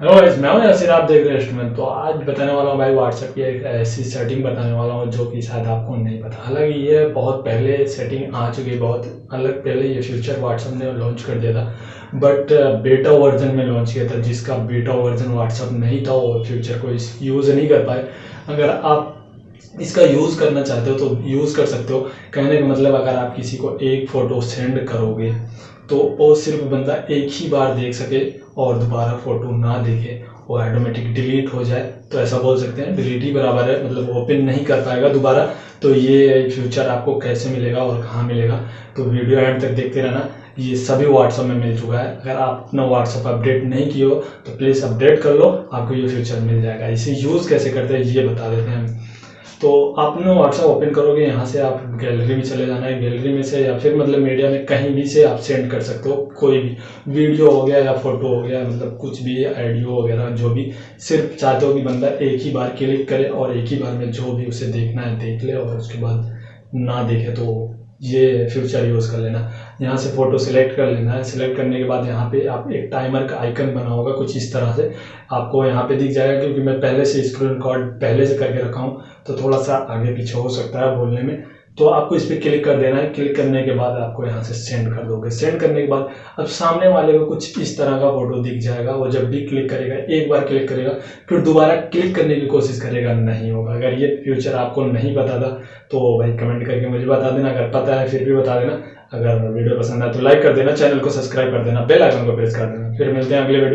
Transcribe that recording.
Hello guys मैं हूँ यासिर आप देख रहे हैं इंस्ट्रूमेंट तो आज बताने वाला हूँ भाई व्हाट्सएप की एक ऐसी सेटिंग बताने वाला हूँ जो कि शायद आपको नहीं पता। हालाँकि ये बहुत पहले सेटिंग आ चुकी है, बहुत अलग पहले ये फ्यूचर व्हाट्सएप ने लॉन्च कर दिया था। बट बेटा वर्जन में लॉन्च किया था, जिसका बेटा वर्जन व्हाट्सएप नहीं था वो फ्यूचर को इस यूज़ नहीं कर पाए। अगर आप इसका यूज़ करना चाहते हो तो यूज़ कर सकते हो। कहने का मतलब अगर आप किसी को एक फ़ोटो सेंड करोगे तो वो सिर्फ़ बंदा एक ही बार देख सके और दोबारा फ़ोटो ना देखे, वो ऑटोमेटिक डिलीट हो जाए। तो ऐसा बोल सकते हैं डिलीट ही बराबर है मतलब ओपन नहीं कर पाएगा दोबारा। तो ये फ्यूचर आपको कैसे मिलेगा और कहाँ मिलेगा तो वीडियो एंड तक देखते रहना। ये सभी व्हाट्सअप में मिल चुका है। अगर आप अपना व्हाट्सअप अपडेट नहीं किए हो तो प्लीज़ अपडेट कर लो, आपको ये फ्यूचर मिल जाएगा। इसे यूज़ कैसे करते हैं, ये बता देते हैं। हम आप ना व्हाट्सएप ओपन करोगे, यहाँ से आप गैलरी में चले जाना है। गैलरी में से या फिर मतलब मीडिया में कहीं भी से आप सेंड कर सकते हो। कोई भी वीडियो हो गया या फ़ोटो हो गया मतलब कुछ भी ऑडियो वगैरह, जो भी, सिर्फ़ चाहते हो कि बंदा एक ही बार क्लिक करे और एक ही बार में जो भी उसे देखना है, देख ले और उसके बाद ना देखे तो ये फ्यूचर यूज़ कर लेना। यहाँ से फ़ोटो सिलेक्ट कर लेना। है सिलेक्ट करने के बाद यहाँ पे आप एक टाइमर का आइकन बना होगा कुछ इस तरह से। आपको यहाँ पे दिख जाएगा क्योंकि मैं पहले से स्क्रीन रिकॉर्ड पहले से करके रखा हूँ तो थोड़ा सा आगे पीछे हो सकता है बोलने में। तो आपको इस पर क्लिक कर देना है। क्लिक करने के बाद आपको यहाँ से सेंड कर दोगे। सेंड करने के बाद अब सामने वाले को कुछ इस तरह का फ़ोटो दिख जाएगा। वो जब भी क्लिक करेगा, एक बार क्लिक करेगा, फिर दोबारा क्लिक करने की कोशिश करेगा, नहीं होगा। अगर ये फ्यूचर आपको नहीं पता था तो भाई कमेंट करके मुझे बता देना। अगर पता है, फिर भी बता देना। अगर वीडियो पसंद आए तो लाइक कर देना चैनल को सब्सक्राइब कर देना बेल आइकन को प्रेस कर देना। फिर मिलते हैं अगले वीडियो